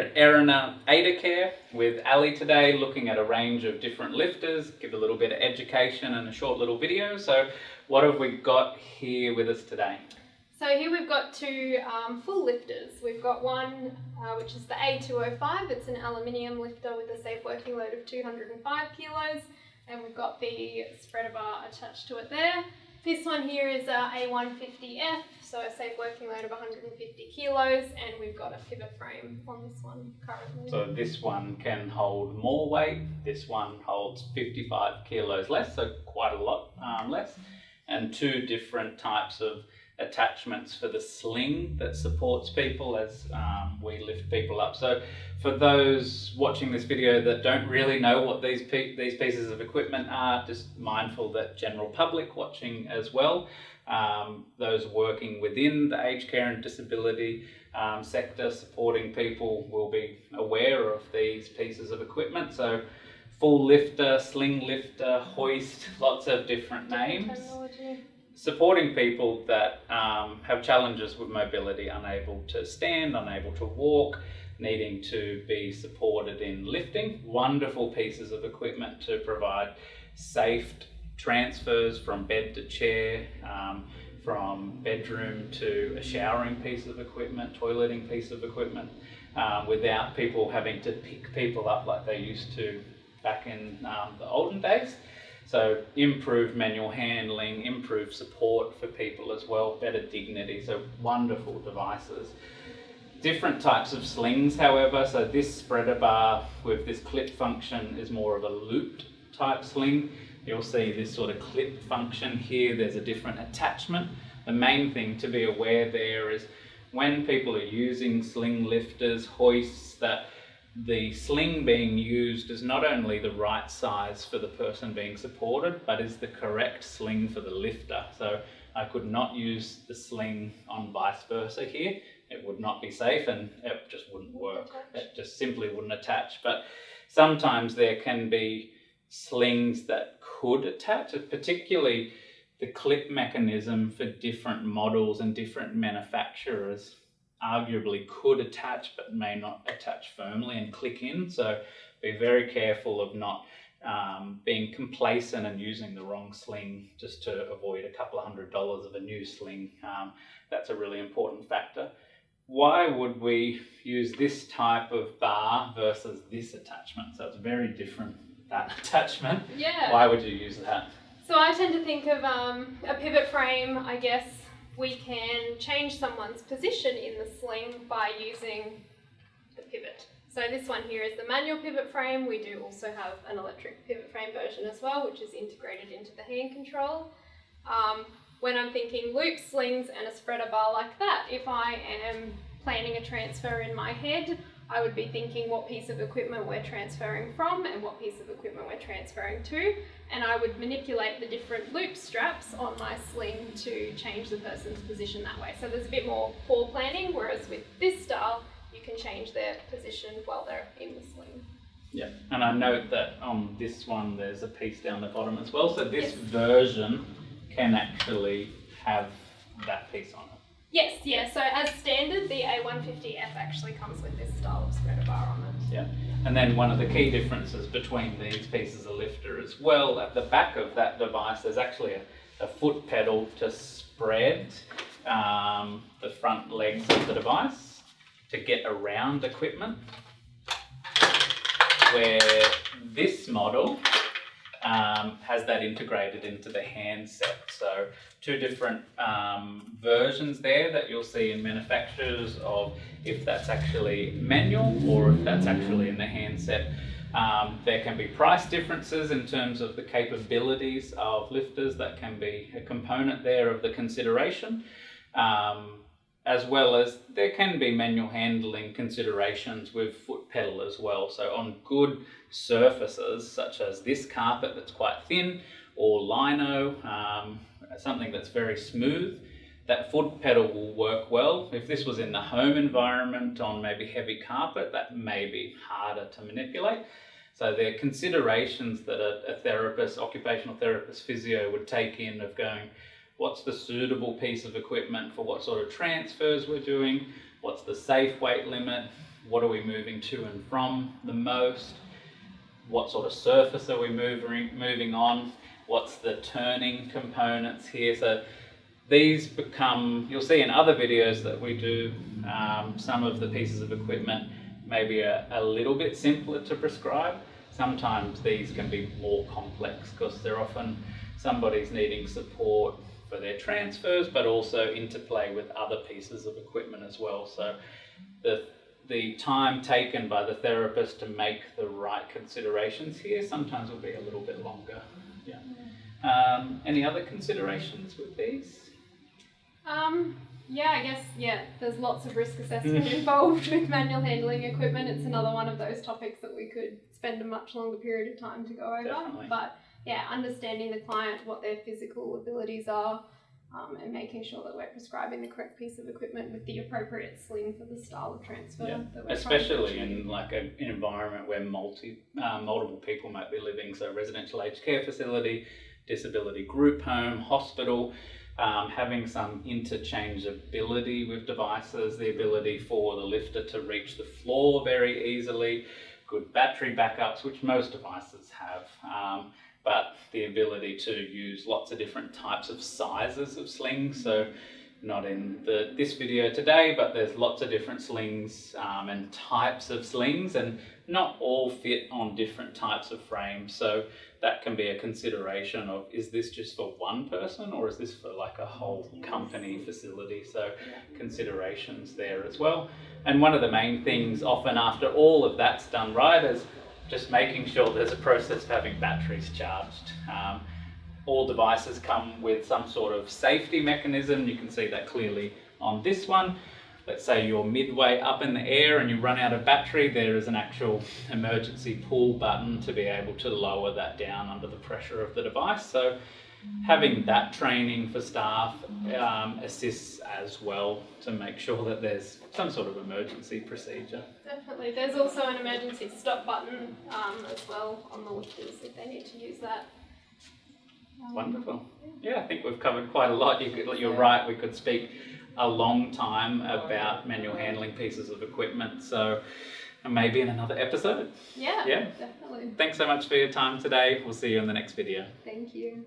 at Erina Adacare with Ali today, looking at a range of different lifters, give a little bit of education and a short little video. So what have we got here with us today? So here we've got two um, full lifters. We've got one uh, which is the A205, it's an aluminium lifter with a safe working load of 205 kilos and we've got the spreader bar attached to it there. This one here is a A150F, so a safe working load of 150 kilos, and we've got a pivot frame on this one currently. So this one can hold more weight, this one holds 55 kilos less, so quite a lot um, less, and two different types of attachments for the sling that supports people as um, we lift people up. So for those watching this video that don't really know what these, these pieces of equipment are, just mindful that general public watching as well, um, those working within the aged care and disability um, sector supporting people will be aware of these pieces of equipment. So full lifter, sling lifter, hoist, lots of different names supporting people that um, have challenges with mobility, unable to stand, unable to walk, needing to be supported in lifting. Wonderful pieces of equipment to provide safe transfers from bed to chair, um, from bedroom to a showering piece of equipment, toileting piece of equipment, um, without people having to pick people up like they used to back in um, the olden days. So improved manual handling, improved support for people as well, better dignity, so wonderful devices. Different types of slings, however, so this spreader bar with this clip function is more of a looped type sling. You'll see this sort of clip function here, there's a different attachment. The main thing to be aware there is when people are using sling lifters, hoists, that the sling being used is not only the right size for the person being supported, but is the correct sling for the lifter. So I could not use the sling on vice versa here. It would not be safe and it just wouldn't work. It just simply wouldn't attach. But sometimes there can be slings that could attach, particularly the clip mechanism for different models and different manufacturers arguably could attach but may not attach firmly and click in. So be very careful of not um, being complacent and using the wrong sling just to avoid a couple of hundred dollars of a new sling. Um, that's a really important factor. Why would we use this type of bar versus this attachment? So it's very different, that attachment. Yeah. Why would you use that? So I tend to think of um, a pivot frame, I guess, we can change someone's position in the sling by using the pivot. So this one here is the manual pivot frame. We do also have an electric pivot frame version as well, which is integrated into the hand control. Um, when I'm thinking loop slings and a spreader bar like that, if I am planning a transfer in my head, I would be thinking what piece of equipment we're transferring from and what piece of equipment we're transferring to and I would manipulate the different loop straps on my sling to change the person's position that way. So there's a bit more fore planning, whereas with this style, you can change their position while they're in the sling. Yeah, and I note that on this one there's a piece down the bottom as well, so this yes. version can actually have that piece on it. Yes, yeah, so as standard, the A150F actually comes with this style of spreader bar on it. Yeah. And then one of the key differences between these pieces of lifter as well, at the back of that device, there's actually a, a foot pedal to spread um, the front legs of the device to get around equipment. Where this model um, has that integrated into the handset. So two different um, versions there that you'll see in manufacturers of if that's actually manual or if that's actually in the handset. Um, there can be price differences in terms of the capabilities of lifters that can be a component there of the consideration. Um, as well as there can be manual handling considerations with foot pedal as well. So on good surfaces such as this carpet that's quite thin or lino, um, something that's very smooth, that foot pedal will work well. If this was in the home environment on maybe heavy carpet, that may be harder to manipulate. So there are considerations that a, a therapist, occupational therapist, physio would take in of going, what's the suitable piece of equipment for what sort of transfers we're doing, what's the safe weight limit, what are we moving to and from the most, what sort of surface are we moving, moving on, what's the turning components here. So these become, you'll see in other videos that we do, um, some of the pieces of equipment maybe a, a little bit simpler to prescribe. Sometimes these can be more complex because they're often somebody's needing support for their transfers, but also interplay with other pieces of equipment as well. So the the time taken by the therapist to make the right considerations here sometimes will be a little bit longer. Yeah. Um, any other considerations with these? Um, yeah, I guess, yeah, there's lots of risk assessment involved with manual handling equipment. It's another one of those topics that we could spend a much longer period of time to go over. Definitely. But yeah, understanding the client, what their physical abilities are, um, and making sure that we're prescribing the correct piece of equipment with the appropriate sling for the style of transfer. Yeah, that we're Especially in like a, an environment where multi uh, multiple people might be living, so residential aged care facility, disability group home, hospital, um, having some interchangeability with devices, the ability for the lifter to reach the floor very easily, good battery backups, which most devices have. Um, but the ability to use lots of different types of sizes of slings. So not in the this video today, but there's lots of different slings um, and types of slings, and not all fit on different types of frames. So that can be a consideration of is this just for one person or is this for like a whole company facility? So considerations there as well. And one of the main things, often after all of that's done right, is just making sure there's a process of having batteries charged. Um, all devices come with some sort of safety mechanism. You can see that clearly on this one. Let's say you're midway up in the air and you run out of battery, there is an actual emergency pull button to be able to lower that down under the pressure of the device. So having that training for staff um, assists as well to make sure that there's some sort of emergency procedure. Definitely. There's also an emergency stop button um, as well on the lifters if they need to use that. Um, Wonderful. Yeah, I think we've covered quite a lot. You could, you're right, we could speak a long time about manual handling pieces of equipment. So maybe in another episode. Yeah, Yeah. definitely. Thanks so much for your time today. We'll see you in the next video. Thank you.